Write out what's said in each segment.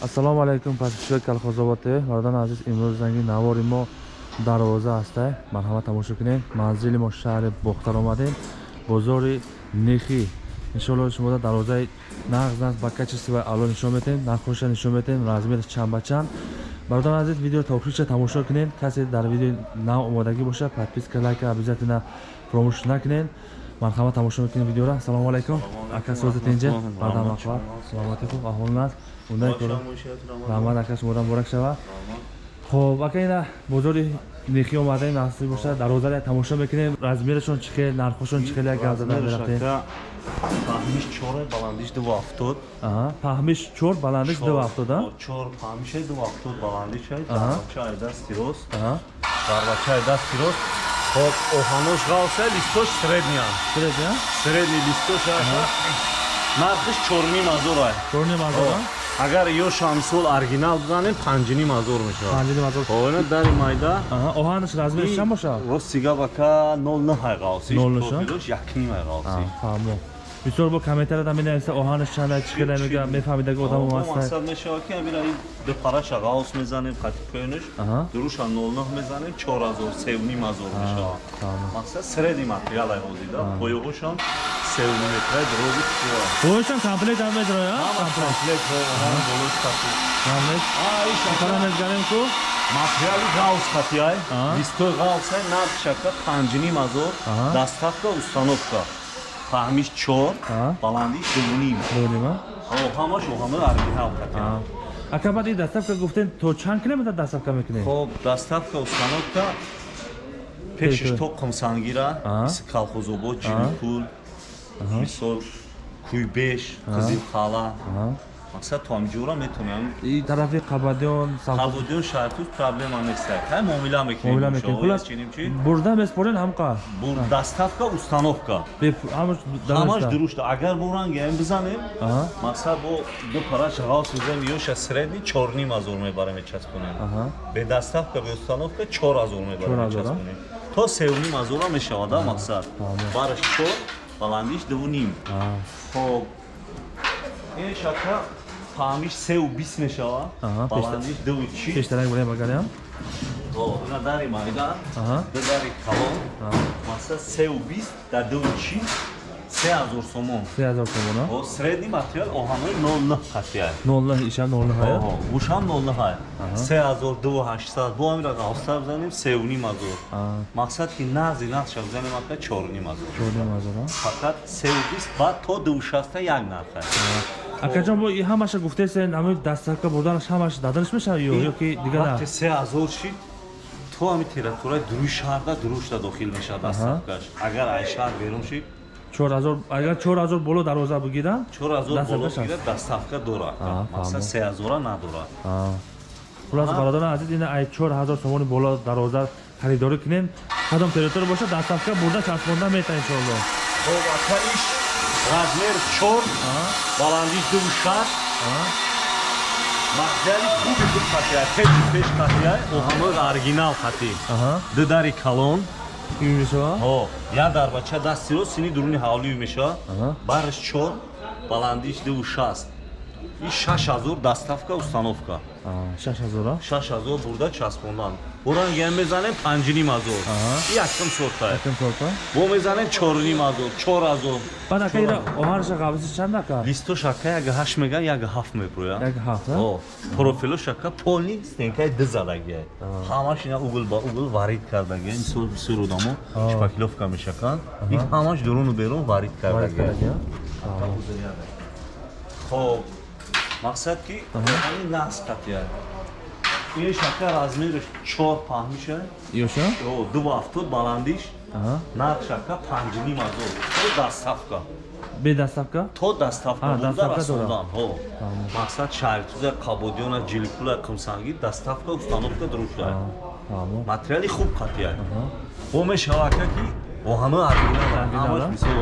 ассалому алайкум подписчикои колхозобод тв бародарони азиз имрӯз занги навори мо дарвоза аста. Марҳамат тамошо кунед манзили мо шаҳри бохтар омадем. Бозори нехӣ. Иншоалло шумо дарвозаи нағз нағз ба качество ва аъло нишон метем нархоша нишон метем размер чанд ба чанд. Бародарони азиз видео та охирча тамошо кунед касе дар видео нав омодагӣ боша подписка лайка обязательно фуромӯш накунед марҳамат тамошо мекунем видеора ассалому алайкум. Ака созитинҷа бардам ахбар саломати хуб аҳволин аст ундай кора раҳмат ака шумода муборак шава. Хоб ака ина бозори нехӣ омадаем насиб боша дарозаре тамошо мекунем. Размерашон чӣ хел нархошон чӣ хел гап зада мерахтем паҳмиш чора баландиш ду ҳафтод паҳмиш чор баландиш ду ҳафтод чор паҳмишай ду ҳафтод баландишай дарбачаи дасти рост дарбачаи дасти рост хоб оҳанош ғавса листош средния средния средни листош нархиш чорним ҳазорай чорним ҳазора агар ё шамсол оригинал бизанем панҷним ҳазор мешавадона дари майда. Оҳанаш размери чанд бошад? Ростига бака нол наҳай ғавсиш якним ай ғавси бисёр бо комментарияда менависа оҳанаш чанда чӣ када мега мефаҳмидаги одам мақсад мешавад ки амира бепараша ғавс мезанем қатикоинаш дуруша нолнӯҳ мезанем чор ҳазор севним ҳазор мешавад. мақсад среди материалай ҳозида поёҳошам севним метра дрози поёшам комплект ам медроя комплект болош кати комплект ишакара мезгарем ку? Материали ғавс катиай листои ғавсай наршака панҷним ҳазор дастафка установка фаҳмиш чор баландиш дуним ҳамаш ҳама оригинал ака баъд ин доставка гуфтем то чанд километр доставка мекунем хоб доставка установка пешиш то қумсангира колхозобод ҷиликул мисол кӯйбеш қизилхала мақсад то ҳамҷура метонем и тарафи қабадиён қабадиён шаҳртуз проблема нест ҳай муомила мекунем бурда меспорен ҳамқа доставка установка. Ҳамаш дурушта. Агар бурангаем бизанем мақсад бо ду параша ғавс бизанем. Ёша средни чорним ҳазор мебарем мечаспонем. Бе доставка бе установка чор ҳазор мебарем мечаспонем. То севним ҳазора мешавада мақсад? Бараш чор баландиш дувним хоб. Ин шака фаҳмиш сеу бист мешавад баландиш дуву чи пештарак бурем агарям ина дари майда дари калон. Мақсад сеу бист дар дуву чи се ҳазор сомон. Се ҳазор сомон средни материал оҳанои нолнӯ қатия нолнӯ ишам нолнӯҳая бушам нолнӯҳай се ҳазор дуву ҳаштсад бо амира ғавстар бизанем севним ҳазор мақсад ки нағзи нақша бизанем ака чорним ҳазор чорним ҳазор фақат севу бист баъд то дуву шаста як нархай акаҷон бо ҳамаша гуфтесен ами дастафка бурданаш ҳамаш даданаш мешавад ё ё ки дигар вақте се ҳазор шид то ами территорияи дуруи шаҳрда дурушта дохил мешавад дастафкаш агар ай шаҳр берун шид агар чор ҳазор боло дароза бигирам чор ҳазор боло бигирад дастафка дорад мақсад се ҳазора надорад хулас бародарон азиз ина ай чор ҳазор сомони боло дароза харидорӣ кунем. Кадом территория бошад дастафка бурда часпонда мета иншоалло размер чор баландиш ду шаш материали хуби ду қатия пеши пеш қатия оҳанои оригинал қатӣ ду дари калон як дарбача дастиро сини дуруни ҳавлӣ мешавад бараш чор баландиш ду шаст и шаш ҳазор доставка установка. Ҳазора шаш ҳазор бурда часпондан. Буранга мезанем панҷним ҳазор якм сорта. Бо мезанем чорним ҳазор чор ҳазор баъд ака ира оҳараша қабиси чанд ака? Листош ака як ҳашт меган як ҳафт меброя як ҳафт профилош ака полни стенкаи д задагия ҳамаш ина угл ба угл варид кардагия мисол бисёр одамо шпакловка мешаканд. Ин ҳамаш дуруну берун варид кардагия хоб мақсад ки ҳамин нақс қатия ин шака размераш чор паҳмиша ёша ду ҳафтод баландиш. Нақ шака панҷним ҳазор то дастафка. Бе дастафка? То дастафка бурда расондан мақсад шаҳритуза қабодиёна ҷиликула қимсангӣ дастафка установка дурушта материали хуб қатия бо мешавака ки оҳанои оригинал мисол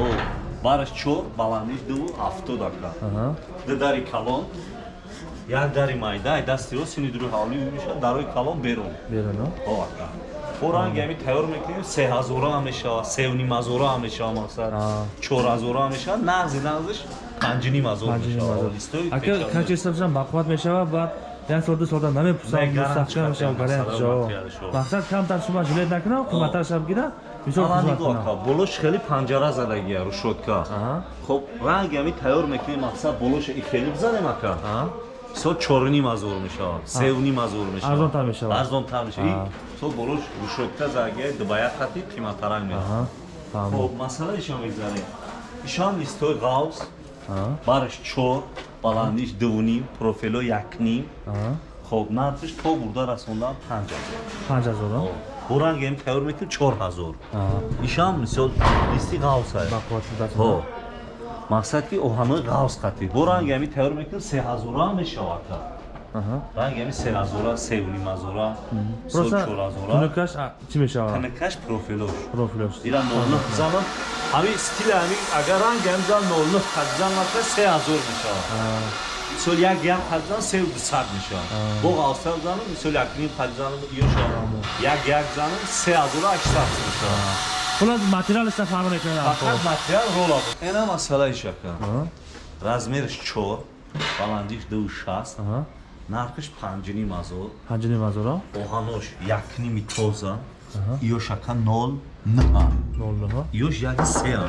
бараш чор баландиш ду ҳафтод ака ду дари калон. Як дари майда ай дасти ро сини дуруи ҳавлӣ мешавад дарои калон берун. Бо ранги ами тайёр мекунем се ҳазора ҳам мешавад севним ҳазора ҳам мешавад мақсад чор ҳазора ҳам мешавад нағзи нағзиш панҷним ҳазор Панҷним мешавад. ҳазор. Листои Ака пешона. качи ҳисобшам бақувват мешавад баъд як сол ду солда намепурсам мустаҳкам мешавад масъала шо материалшо. мақсад камтар шума жилет накунам қиматтарашам гира хизмат нигоҳ кунам кар, болош хеле панҷара задагия рушодка. Аҳа. Хоб ранги ҳами тайёр мекунем мақсад болош и хеле бизанем ака. Аҳа. со чорним ҳазор мешавад севним ҳазор мешавад Арзонтар мешавад. арзонтар мешавад Аҳа. со болош рушодка загия дубая хати қиматтарак Аҳа. мешавад Фаҳмид. хоб масъала ишон мегзарем ишон листои ғавс Аҳа. бараш чор баландиш дувним профило якним хоб нархиш то бурда расондан панҷ ҳазор панҷ ҳазор ҳам тайёр мекунем чор ҳазор ишам мисол листи ғавс ҳо мақсад ки оҳанои ғавс қатӣ. Бо ранги ҳами тайёр мекунем се ҳазора мешавад та Аҳа. ранги ҳами се ҳазора севним ҳазора со просто чор ҳазора. тунукаш чӣ мешавад? Танакаш профилош. Профилош. Ира нолну занам ҳами стили ҳами агар ранги ҳами зан нолну хадзан мака се ҳазор мешавад мисол як як хадзан сев дусад мешавад бо ғавсар занам мисол якним хадзанам ё шавад як як занам се ҳазора ҳаштад мешавад хулас материалиста фарқ мекунад фақат материал рола ина масъала ишака Аҳа. размериш чор баландиш ду шаст Аҳа. нархиш панҷним ҳазор панҷним ҳазор а? оҳанош якними тоза ёш ака нол нҳа нол нӯҳа ёш як сеа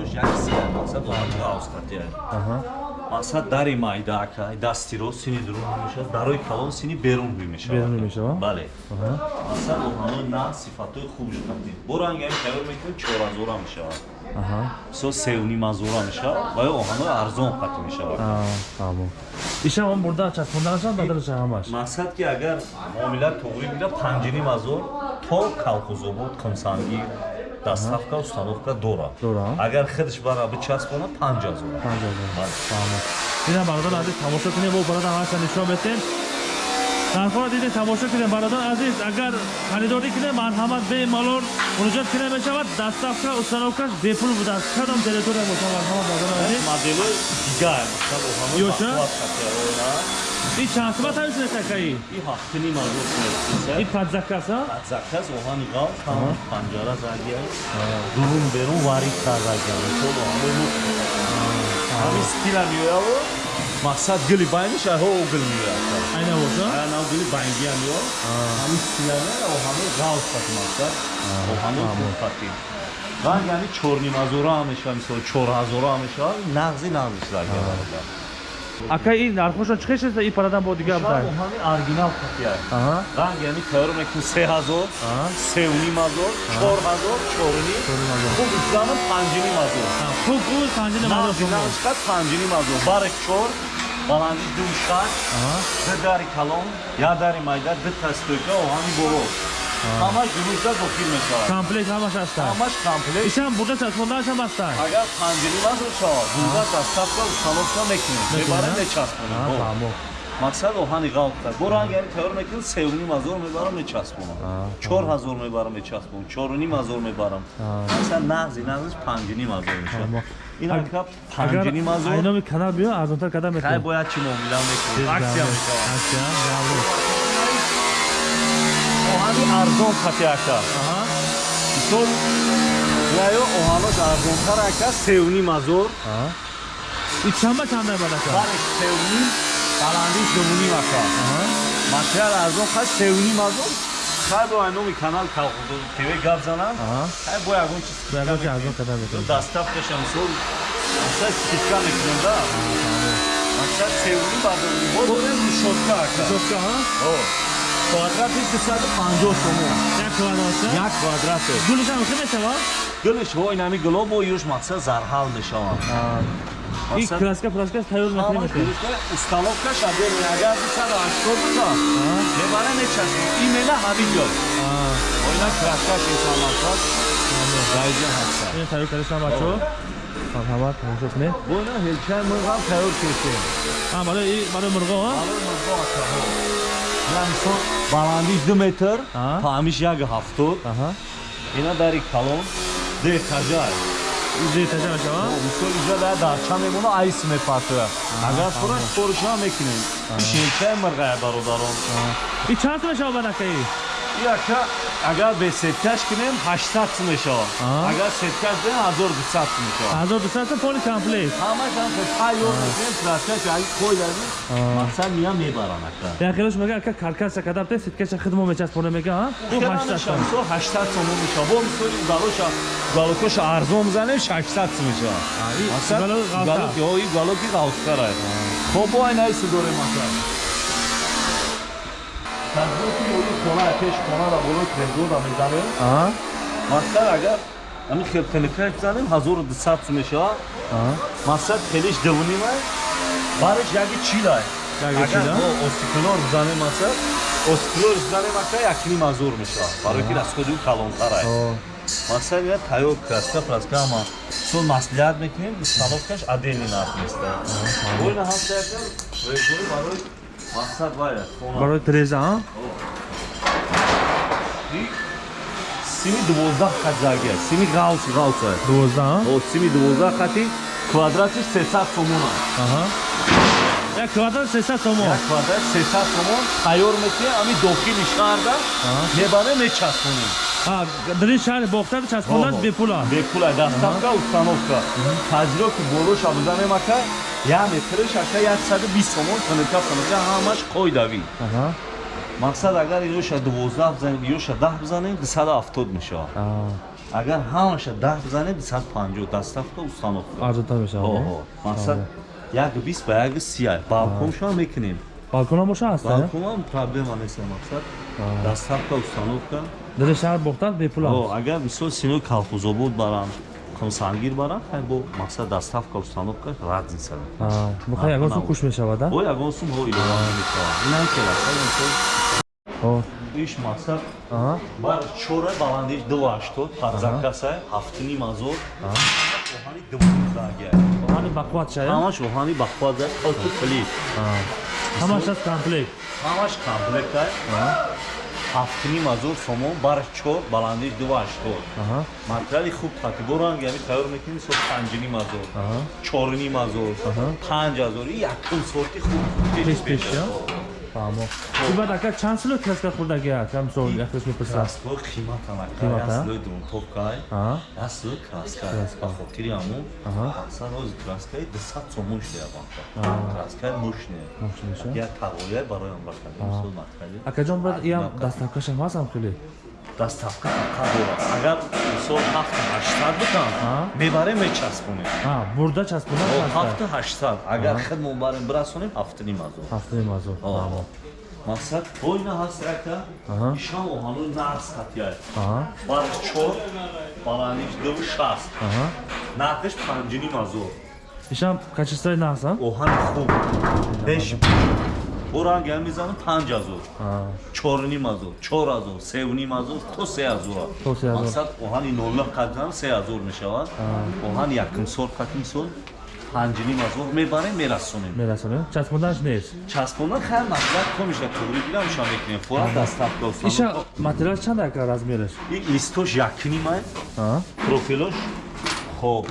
ёш як сеа мақсад оҳанга австатия Аҳа. мақсад дари майда ака дастиро сини дурун мешавад дарои калон сини берун рӯй мешавад Берун мешавад? бале Аҳа. мақсад оҳанои на сифатҳои хубш қатӣ бо ранги ҳами тайёр мекунем чор ҳазора мешавад Аҳа. со севним ҳазора мешавад ва ё оҳанои арзон қатӣ мешавад Аа, фаҳмом ишам он бурда часпонданашам бадараша ҳамаш мақсад ки агар муомила туғрӣ гира панҷним доставка установка дорад агар худш бара бичаспона панҷ ҳазор панҷ ҳазор Бале. фаҳмом ина бародар азиз тамошо кунем бо бародар ҳамаша нишон метем нархҳоро дидем тамошо кунем. Бародар азиз агар харидорӣ кунем марҳамат бемалол муроҷиат кунем мешавад доставка установкаш бепул будааст кадом территория бошад марҳамат бародар азиз. Модели дигар мисал оҳанои Ёша? Бақувват қатиярона ин чанд қимат ҳамиш некакаи и ҳафтним ҳазор ин падзакас а? Заказ оҳани ғав тамом панҷара загия дурун берун варид кардагия мисол оҳанои ҳамин стила меояво мақсад гили байниш айҳо гил меояд айна боша нав гили байнгия меояд ҳамин стилане оҳанои ғав қати мақсад. Оҳанои хубқати ранги ҳами чорним ҳазора ҳам мешавад мисол чор ҳазора ҳам мешавад. Нағзи нағзиш загия ака ин нархошон чӣ хешаста ин парадан бо дигар будай оҳани оригинал аҳа. Ранги ҳами тайёр мекунем се ҳазор аҳа. севним ҳазор чор ҳазор чорним ҳазор. хуб изданам панҷним ҳазор. Хуб гӯ панҷини мазор шумо. нақшқат панҷним ҳазор. Бари чор баландиш ду шаш ду дари калон я дари майда ду тастойка оҳани боло ҳамаш дунузда дохил мешавад. Комплект ҳамаш аста ҳамаш комплект. Ишам бурда часпонданашам аста агар панҷним ҳазор шавад дунузда доставка установка мекунем мебарем мечаспонем мақсад оҳани ғалқ кард. Бо ранги ҳами тайёр мекунем севним ҳазор мебарам мечаспонам чор ҳазор мебарам мечаспонам чоруним ҳазор мебарам. Мақсад нағзи нағзиш панҷним ҳазор мешавад. Ин Аг- ака агар панҷним ҳазор. айноми канал биё арзонтар хай метавонад бояд чӣ муомила мекунем аксия гаври оҳани арзон қати ака аҳа. Мисол яё оҳанос арзонтар ака севним ҳазор ин чанба чанда бадака бареш севним баландиш дувним ака материал арзон хай севним ҳазор хай бо айноми канал тв гап занам. Хай бо ягон чиз доставкаша мисол мақсад скидка мекунем да мақсад севним бадурим бо дорем рушодка ака. чопка ҳа О, квадрати дусаду панҷоҳ сомо як квадратша як квадрате. Гулишам хе метавад? Гулиш ҳо инами гуло бо юш мақсад зарҳал мешаванд ин Мақсад- краска праска тайёр Ҳамаш мекунед? гулишка установкаш абер агар дусаду ҳаштод буда мебара мечаспӣ имена ҳамин ҷо. Оина краскаш инсон мақсад ҷайҷа ҳаста ин тайёр кардашам бачо? Марҳамат тамошо кунед бо ина ҳелчаи мурғам тайёр кардем а барои барои мурғо а мисол баландиш ду метр Аҳа. таъмиш як ҳафтод. Ина дари калон. Детажай зетажа мешавад мисол инҷо дар дарча мемона айс мепартояд агар пураш спориша мекунем. Шелчаи мирғая бародарон. Ин чанд сум мешавад бадакаи яка? Агар бе сеткаш кинем 800 сум мешавад Аҳа. агар сеткаш дем 1200 сум мешавад ҳазор дусад поли комплект ҳамаш ҳам тайёр мекунем краскаш аги қой дадӣ мақсад миям мебарам ака. Яхелош мега ака каркаса кадабте ситкаша хидмо мечаспоне мега а? Бу 800 сом. 800 сум мешавад бо мисоли галоша галокоша арзон мезанем 600 сум мешавад мақсад галок ғавса. галок ё и галоки ғавстара хоб бо айнаи судоре мақсад ёи хона пеш хонара болои трезора мезанем мақсад агар ҳамин хелтелефон занем 1200 сум мешавад мақсад хелиш дивнима бариш яки чилай Яки чила? остиклор бизанем мақсад остиклор бизанем ака якним азор мешавад барои ки расходи калонтарай О, мақсад я тайёр краска праска ама сон маслиҳат мекунем установкаш отдельный нарх места ойна ҳаста яка резои барои мақсад вая барои треза а сими дувоздаҳ хат зарги аст сими ғавс ғавс аст 12 а? О, сими дувоздаҳ хати. Квадратиш 300 сомон аст аҳа. Як квадрат 300 сомон? Як квадрат 300 сомон. Тайёр мекунем ами дохили шаҳрда Аҳа. мебарем мечаспонем. А дили шаҳри бохтар часпонад бепула бепула дастафка установка. Таҷро ки болоша бизанем ака як метриш ака 120 сомон фаника фаника ҳамаш қойдавӣ аҳа мақсад агар ёша 12 бизанем ёша 10 бизанем 270 мешавад А, агар ҳамаша 10 бизанем 250 дастафка установка арзонтар мешавад мақсад як 20 ба як 30 балконшо мекунем. Балкона боша аст а? балконам проблема нест мақсад. Дастафка установка дили шаҳр бохтар бепула О, агар мисол синои колхозобод барам комсангир барам хай бо мақсад дастафка установка разница А, бухай ягон сум куш мешавад а о ягон сум ҳо илова мешавад инам келаса мисол О, иш мақсад аҳа бар чора баландиш ду ҳаштод падзакаса ҳафтуним азор оҳани дувонзага ҳани бақват шая ҳамаш оҳани бахваза алту клип ҳамаш аст комплект ҳамаш комплектае ҳафтуним азор сомон бар чор баландиш ду ҳаштод материали хуб қатибо ранг яъне тайёр мекунем со панҷним азор аҳа чорним азор панҷ азор и якум сорти хуб Пеш, пеш? Фаҳмо. Ки баъд ака чанд сило краска хӯрдаги аст камисол яхлиш мепурсад. Краскаҳо қиматанака Қимата? яслои дунтопкай аҳа яслои краска Краска. ба хотири ҳамун Аҳа. мақсад ҳозир краскаи дусад сомон шудаябанта краскаи мушне мошиниша як тавояй бароям бакадем мисол материали акаҷон бад иям дастафкашам ҳастам хеле дастафка фақат дора агар мисол ҳафта ҳаштад бикам Аҳа. мебарем мечаспонем бурда часпонад ҳафта ҳаштад. Агар хидмон барем бирасонем ҳафтуним азор ҳафтаи мазур. Фаҳмо мақсад бойна ҳаст яка Аҳа. ишам оҳанӯи нағз қатияй аҳа. Барш чор баландиш ду шаст. Аҳа. Нақиш панҷуним азор ишам качествои нағзам оҳани хуб. Беш бо ранги ҳам мезанам панҷ азор чорним азор чор азор севним азор то се азора То се азор. мақсад оҳани нолла қатам се азор мешавад. Оҳани якум сор қати мисол панҷним азор мебарем мерасонем. Мерасонем? Часпонданаш нест? Часпондан хай маслиҳат комиша туғри гирам ишам мекунем форат дастафка иша материал чанд ака размераш? Ин листош якнимай аҳа профилош? Хоб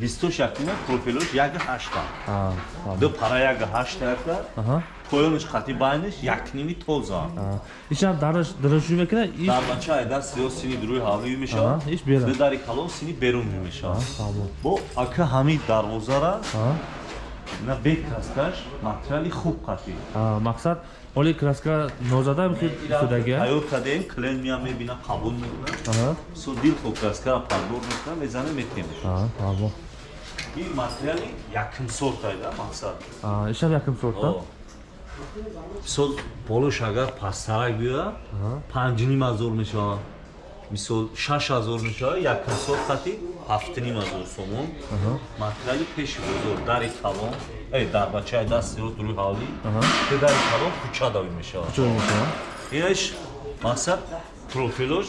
листош якнимай профилош як ҳашта. Ду пара як ҳашта яка аҳа. Поёнаш қати байниш якними тоза. Ишам дараш дарашӯ мекуна иш дар бача айдар сиё сини дуруи ҳавлӣ мешавад. Аҳа, иш берам. ду дари калон сини берунӣ мешавад фаҳмо бо ака ҳамин дарвозара на бек касташ материали хуб аҳа мақсад оли краска нозадам ки судагия ҳаёт кадем клен миям мебина қабул мекунад. Со дил хо краскара падбор мекунад мезанем метем ин материали якум сортайда мақсад. Аҳа ишам якум сорта мисол болош агар пасттарак биёяд панҷним азор мешавад мисол шаш азор мешавад якум сол хати ҳафтним азор сомон материали пеши бозор дари калон э дарбачаи даст сиёс дуруи ҳавлӣ ду дари калон кучадавӣ мешавад чӯ мешавад инаш мақсад профилош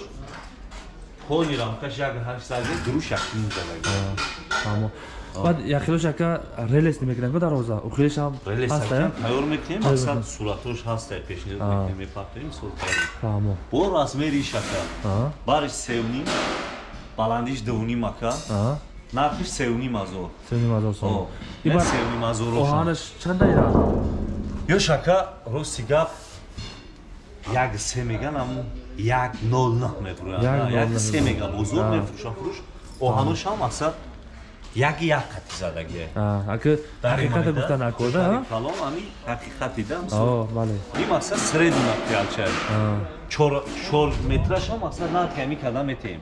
ҳоли рамкаш як ҳашт заги дуруш якним задаги фаҳмо ака релес намекунам ко дароза ухелешам ҳаста релесакам тайёр мекунем? Тайёр мақсад мекунем. суратош ҳаста пешниҳод Аа. мекунем мепартоем сол тайёр фаҳмо бо размери шака аҳа бариш севним баландиш дувним ака? Нархиш севним азор. Сеним ҳазор сом О, И не баъд севним азороша оҳанаш чанда ира ё шака рости гап як се меган аму як нол нах мефурӯянд Як се мега бузург А. мефурӯшанд фурӯш оҳаношам мақсад яки як қати задагие А, ака ҳақиқата гуфта накорда а? калом ами ҳақиқати да о бале. и мақсад средни материалчай А, чор метрашам мақсад нарх ами када метем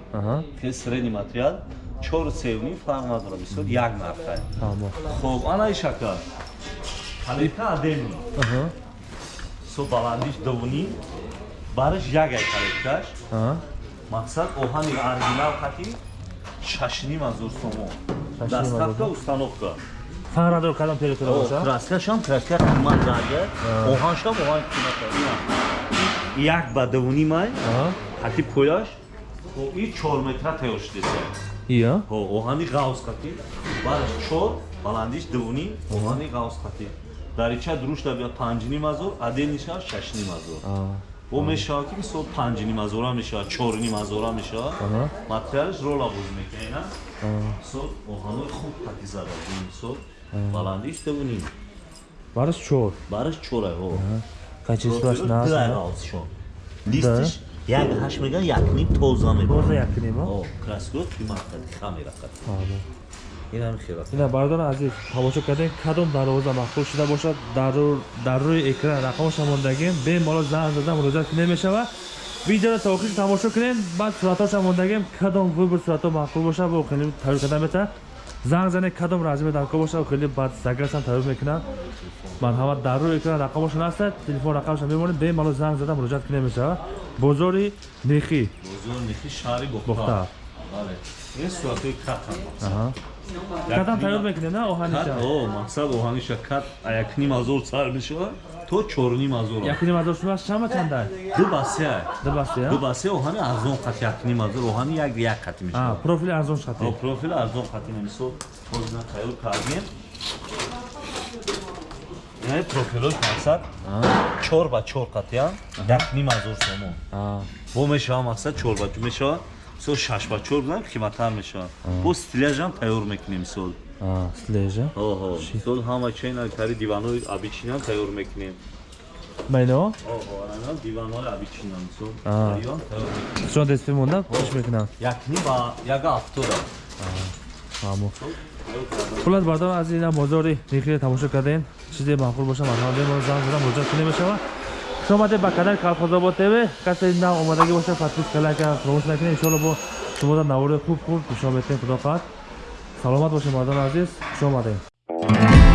ки средни материал чор севни фарқ надора мисол як нархай тамо хоб анаи шакал калита адеми со баландиш дувни бараш ягай каликташ аҳа. Мақсад оҳани оригинал хати шашним азор сомо Азор. установка фарқ надор кадом перетора боша краскашам краска қимат дарга оҳаншам оҳани қимат як ба дувни май хати пояш и чор метра ия? Ҳо оҳани ғавз хати бараш чор баландиш дувни оҳани ғавз хати дарича друшта бия панҷним азор адениша шашним азор А, о мешавад ки мисол панҷним азора мешавад чорним азора мешавад. Аҳа. Материалш рола боз мекунена а, мисол оҳанои хуб хати зада мисол баландиш дувним бараш чор. Бараш чорай ҳо дай нас ғавзшон листиш як ҳашт меган якним тоза боза мекунад якнимо о краскот қимат хати хамира хати тамо инам хела ина бардор азиз тамошо кардем кадом дарвоза махфул шуда бошад дар рӯ- дар рӯи экран рақамоша мондагем бемалол занг зада муроҷиат кунем мешавад видеоро та охир тамошо кунем баъд суратоша мондагем кадом выбор сурато махфул боша бо хеле тавир карда мета занг зане кадом разме дарко боша хеле баъд загасам тавир мекунам марҳамат дар рӯи экран рақамошон ҳастад телефон рақамша мемонед бемалол занг зада муроҷиат кунем мешавад бозори нехӣ бозор нихи шаҳри бухта бале ин суратои катам Аҳа. кадам тавир мекунем на оҳаниша о мақсад оҳаниша кат якним азор сар мешавад то чорним азор якним азор шумас шама чанда? Ду басия дубастия ду басия оҳани арзон қати якним азор оҳани як як қати А, мешавад профили арзон шати о профил арзон қати мисол ҳозина тайёр кардем ин профилои мақсад чор ба чор қатиам якним азор сомон А, бо мешавад мақсад чор ба чор. Мешавад мисол шаш ба чор бизанем қиматтар мешавад. Бо стиляжам тайёр мекунем мисол а, слежа оҳо. Мисол ҳама чайна кари диванои обичинам тайёр мекунем. Майно? Диванои обичинам мисол шон дестфи монда кӯшиш мекунам? Якни ба яга ҳафтода маъмул. Хулас бардор аз ина бозори нихие тамошо кардем. Чизе маъқул боша марҳамат бемор занг зада муроҷиат кунем мешавад хуш омадед ба канали калхозобод тв касе нав омадагӣ боша подписка лайка фаромӯш накунед иншоалло бо шумо дар навори хуб хуб пешо метем худо хоҳад саломат бошед мардони азиз. Хуш омадед